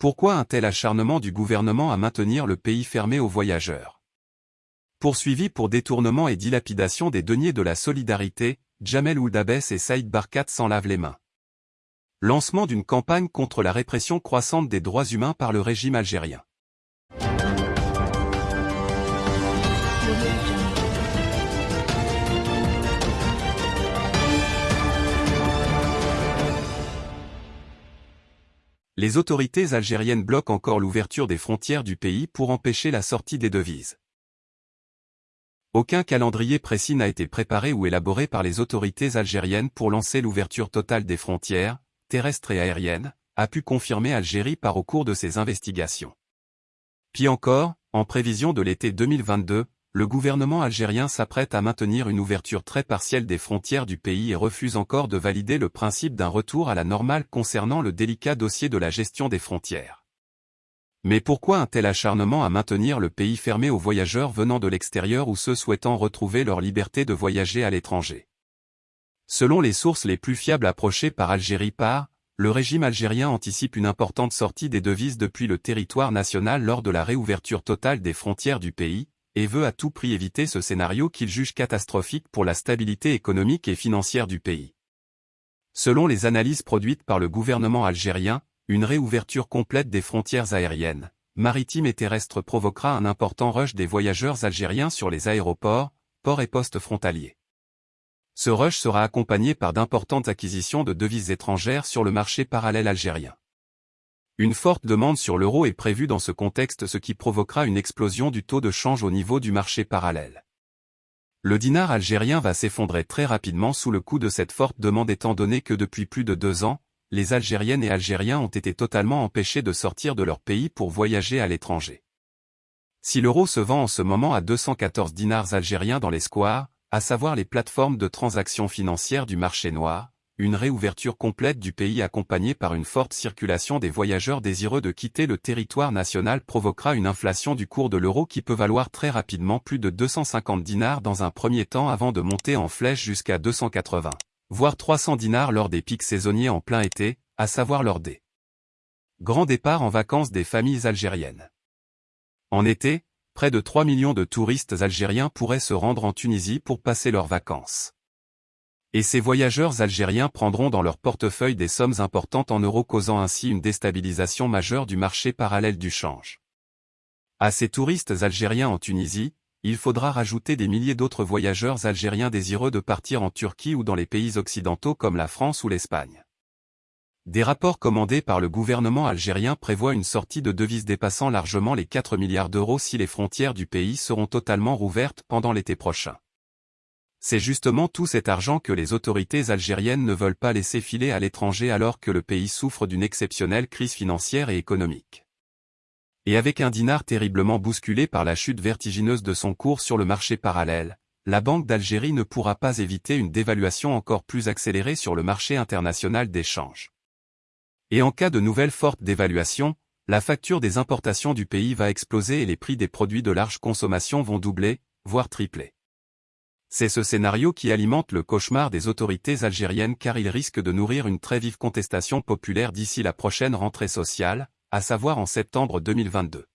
Pourquoi un tel acharnement du gouvernement à maintenir le pays fermé aux voyageurs? Poursuivi pour détournement et dilapidation des deniers de la solidarité, Jamel Ouldabès et Saïd Barkat s'en lavent les mains. Lancement d'une campagne contre la répression croissante des droits humains par le régime algérien. Les autorités algériennes bloquent encore l'ouverture des frontières du pays pour empêcher la sortie des devises. Aucun calendrier précis n'a été préparé ou élaboré par les autorités algériennes pour lancer l'ouverture totale des frontières, terrestres et aériennes, a pu confirmer Algérie par au cours de ses investigations. Puis encore, en prévision de l'été 2022, le gouvernement algérien s'apprête à maintenir une ouverture très partielle des frontières du pays et refuse encore de valider le principe d'un retour à la normale concernant le délicat dossier de la gestion des frontières. Mais pourquoi un tel acharnement à maintenir le pays fermé aux voyageurs venant de l'extérieur ou ceux souhaitant retrouver leur liberté de voyager à l'étranger? Selon les sources les plus fiables approchées par Algérie par, le régime algérien anticipe une importante sortie des devises depuis le territoire national lors de la réouverture totale des frontières du pays, et veut à tout prix éviter ce scénario qu'il juge catastrophique pour la stabilité économique et financière du pays. Selon les analyses produites par le gouvernement algérien, une réouverture complète des frontières aériennes, maritimes et terrestres provoquera un important rush des voyageurs algériens sur les aéroports, ports et postes frontaliers. Ce rush sera accompagné par d'importantes acquisitions de devises étrangères sur le marché parallèle algérien. Une forte demande sur l'euro est prévue dans ce contexte ce qui provoquera une explosion du taux de change au niveau du marché parallèle. Le dinar algérien va s'effondrer très rapidement sous le coup de cette forte demande étant donné que depuis plus de deux ans, les Algériennes et Algériens ont été totalement empêchés de sortir de leur pays pour voyager à l'étranger. Si l'euro se vend en ce moment à 214 dinars algériens dans les squares, à savoir les plateformes de transactions financières du marché noir, une réouverture complète du pays accompagnée par une forte circulation des voyageurs désireux de quitter le territoire national provoquera une inflation du cours de l'euro qui peut valoir très rapidement plus de 250 dinars dans un premier temps avant de monter en flèche jusqu'à 280, voire 300 dinars lors des pics saisonniers en plein été, à savoir lors des grands départs en vacances des familles algériennes. En été, près de 3 millions de touristes algériens pourraient se rendre en Tunisie pour passer leurs vacances. Et ces voyageurs algériens prendront dans leur portefeuille des sommes importantes en euros causant ainsi une déstabilisation majeure du marché parallèle du change. À ces touristes algériens en Tunisie, il faudra rajouter des milliers d'autres voyageurs algériens désireux de partir en Turquie ou dans les pays occidentaux comme la France ou l'Espagne. Des rapports commandés par le gouvernement algérien prévoient une sortie de devises dépassant largement les 4 milliards d'euros si les frontières du pays seront totalement rouvertes pendant l'été prochain. C'est justement tout cet argent que les autorités algériennes ne veulent pas laisser filer à l'étranger alors que le pays souffre d'une exceptionnelle crise financière et économique. Et avec un dinar terriblement bousculé par la chute vertigineuse de son cours sur le marché parallèle, la Banque d'Algérie ne pourra pas éviter une dévaluation encore plus accélérée sur le marché international d'échange. Et en cas de nouvelle forte dévaluation, la facture des importations du pays va exploser et les prix des produits de large consommation vont doubler, voire tripler. C'est ce scénario qui alimente le cauchemar des autorités algériennes car il risque de nourrir une très vive contestation populaire d'ici la prochaine rentrée sociale, à savoir en septembre 2022.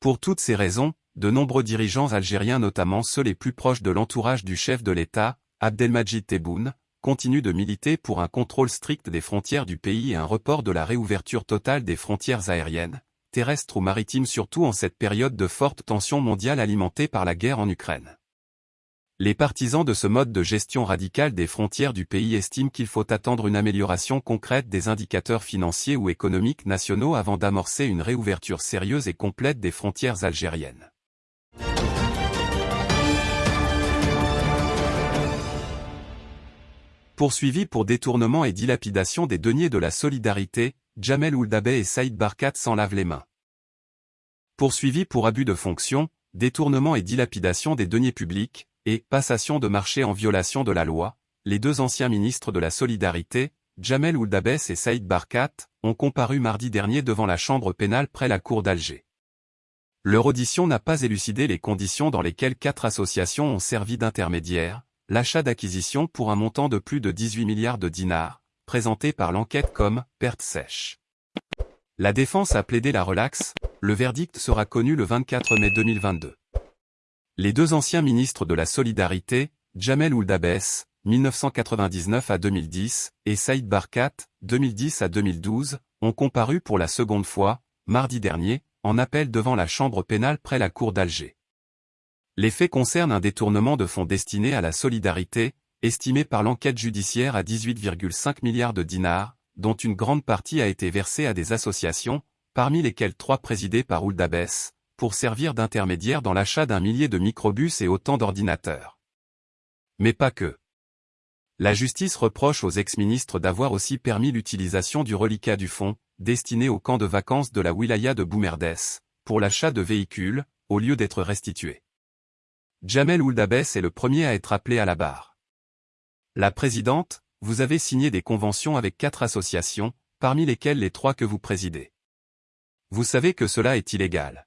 Pour toutes ces raisons, de nombreux dirigeants algériens notamment ceux les plus proches de l'entourage du chef de l'État, Abdelmajid Tebboune, continuent de militer pour un contrôle strict des frontières du pays et un report de la réouverture totale des frontières aériennes, terrestres ou maritimes surtout en cette période de forte tension mondiale alimentée par la guerre en Ukraine. Les partisans de ce mode de gestion radicale des frontières du pays estiment qu'il faut attendre une amélioration concrète des indicateurs financiers ou économiques nationaux avant d'amorcer une réouverture sérieuse et complète des frontières algériennes. Poursuivis pour détournement et dilapidation des deniers de la solidarité, Jamel Ouldabé et Saïd Barkat s'en lavent les mains. Poursuivis pour abus de fonction, détournement et dilapidation des deniers publics, et passation de marché en violation de la loi, les deux anciens ministres de la Solidarité, Jamel Ouldabès et Saïd Barkat, ont comparu mardi dernier devant la chambre pénale près la cour d'Alger. Leur audition n'a pas élucidé les conditions dans lesquelles quatre associations ont servi d'intermédiaires, l'achat d'acquisition pour un montant de plus de 18 milliards de dinars, présenté par l'enquête comme « perte sèche ». La défense a plaidé la relaxe, le verdict sera connu le 24 mai 2022. Les deux anciens ministres de la Solidarité, Jamel Ouldabès, 1999 à 2010, et Saïd Barkat, 2010 à 2012, ont comparu pour la seconde fois, mardi dernier, en appel devant la chambre pénale près la cour d'Alger. Les faits concernent un détournement de fonds destinés à la solidarité, estimé par l'enquête judiciaire à 18,5 milliards de dinars, dont une grande partie a été versée à des associations, parmi lesquelles trois présidées par Ouldabès, pour servir d'intermédiaire dans l'achat d'un millier de microbus et autant d'ordinateurs. Mais pas que. La justice reproche aux ex-ministres d'avoir aussi permis l'utilisation du reliquat du fonds, destiné au camp de vacances de la wilaya de Boumerdès, pour l'achat de véhicules, au lieu d'être restitués. Jamel Ouldabès est le premier à être appelé à la barre. La présidente, vous avez signé des conventions avec quatre associations, parmi lesquelles les trois que vous présidez. Vous savez que cela est illégal.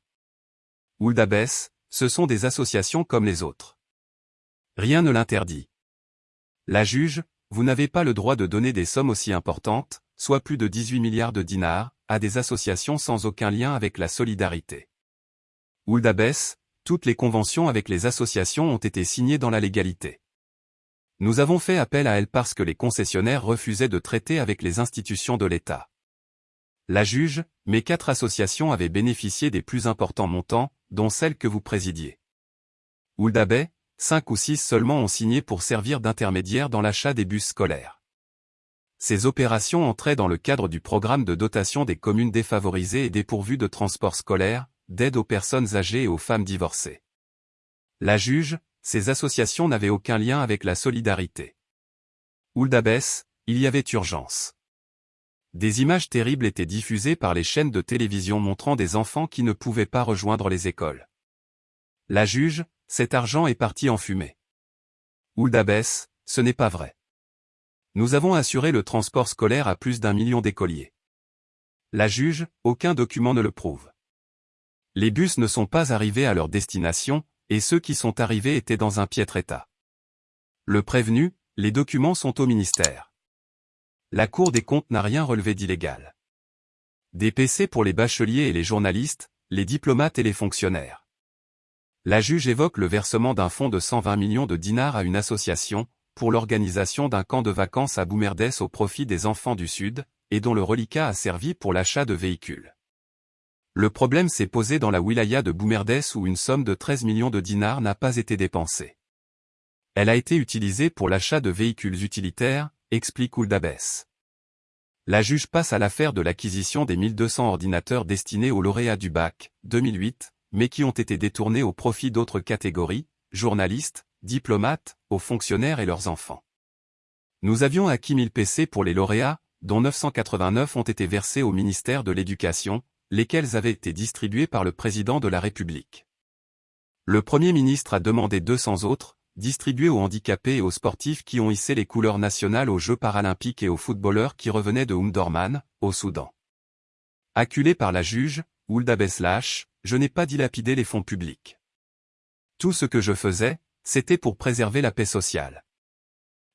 Ouldabès, ce sont des associations comme les autres. Rien ne l'interdit. La juge, vous n'avez pas le droit de donner des sommes aussi importantes, soit plus de 18 milliards de dinars, à des associations sans aucun lien avec la solidarité. Ouldabès, toutes les conventions avec les associations ont été signées dans la légalité. Nous avons fait appel à elles parce que les concessionnaires refusaient de traiter avec les institutions de l'État. La juge, mes quatre associations avaient bénéficié des plus importants montants, dont celle que vous présidiez. Ouldabé, cinq ou six seulement ont signé pour servir d'intermédiaire dans l'achat des bus scolaires. Ces opérations entraient dans le cadre du programme de dotation des communes défavorisées et dépourvues de transport scolaire, d'aide aux personnes âgées et aux femmes divorcées. La juge, ces associations n'avaient aucun lien avec la solidarité. Ouldabès, il y avait urgence. Des images terribles étaient diffusées par les chaînes de télévision montrant des enfants qui ne pouvaient pas rejoindre les écoles. La juge, cet argent est parti en fumée. Ouldabès, ce n'est pas vrai. Nous avons assuré le transport scolaire à plus d'un million d'écoliers. La juge, aucun document ne le prouve. Les bus ne sont pas arrivés à leur destination, et ceux qui sont arrivés étaient dans un piètre état. Le prévenu, les documents sont au ministère. La Cour des comptes n'a rien relevé d'illégal. Des PC pour les bacheliers et les journalistes, les diplomates et les fonctionnaires. La juge évoque le versement d'un fonds de 120 millions de dinars à une association, pour l'organisation d'un camp de vacances à Boumerdès au profit des enfants du Sud, et dont le reliquat a servi pour l'achat de véhicules. Le problème s'est posé dans la wilaya de Boumerdès où une somme de 13 millions de dinars n'a pas été dépensée. Elle a été utilisée pour l'achat de véhicules utilitaires, explique Ouldabès. La juge passe à l'affaire de l'acquisition des 1200 ordinateurs destinés aux lauréats du bac, 2008, mais qui ont été détournés au profit d'autres catégories, journalistes, diplomates, aux fonctionnaires et leurs enfants. Nous avions acquis 1000 PC pour les lauréats, dont 989 ont été versés au ministère de l'Éducation, lesquels avaient été distribués par le président de la République. Le Premier ministre a demandé 200 autres, distribués aux handicapés et aux sportifs qui ont hissé les couleurs nationales aux Jeux paralympiques et aux footballeurs qui revenaient de Umdorman, au Soudan. Acculé par la juge, Oulda Beslash, je n'ai pas dilapidé les fonds publics. Tout ce que je faisais, c'était pour préserver la paix sociale.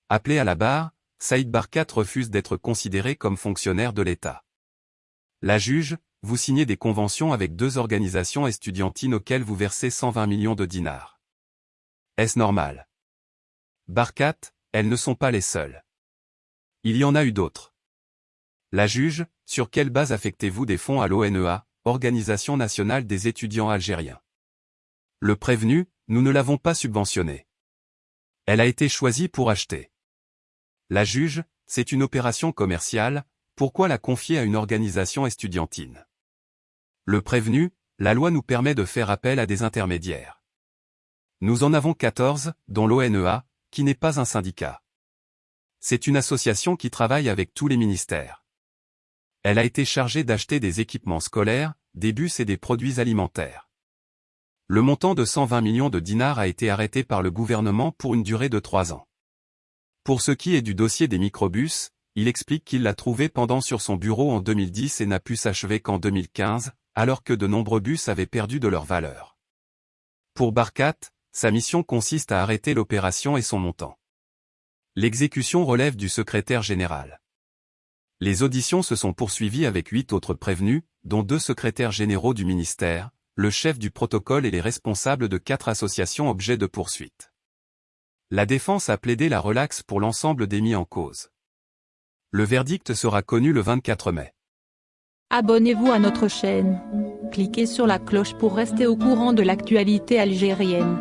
Appelé à la barre, Saïd Barkat refuse d'être considéré comme fonctionnaire de l'État. La juge, vous signez des conventions avec deux organisations estudiantines auxquelles vous versez 120 millions de dinars. Est-ce normal? Barkat, elles ne sont pas les seules. Il y en a eu d'autres. La juge, sur quelle base affectez-vous des fonds à l'ONEA, Organisation nationale des étudiants algériens? Le prévenu, nous ne l'avons pas subventionné. Elle a été choisie pour acheter. La juge, c'est une opération commerciale, pourquoi la confier à une organisation estudiantine? Le prévenu, la loi nous permet de faire appel à des intermédiaires. Nous en avons 14, dont l'ONEA, qui n'est pas un syndicat. C'est une association qui travaille avec tous les ministères. Elle a été chargée d'acheter des équipements scolaires, des bus et des produits alimentaires. Le montant de 120 millions de dinars a été arrêté par le gouvernement pour une durée de trois ans. Pour ce qui est du dossier des microbus, il explique qu'il l'a trouvé pendant sur son bureau en 2010 et n'a pu s'achever qu'en 2015, alors que de nombreux bus avaient perdu de leur valeur. Pour Barkat, sa mission consiste à arrêter l'opération et son montant. L'exécution relève du secrétaire général. Les auditions se sont poursuivies avec huit autres prévenus, dont deux secrétaires généraux du ministère, le chef du protocole et les responsables de quatre associations objets de poursuite. La défense a plaidé la relaxe pour l'ensemble des mis en cause. Le verdict sera connu le 24 mai. Abonnez-vous à notre chaîne. Cliquez sur la cloche pour rester au courant de l'actualité algérienne.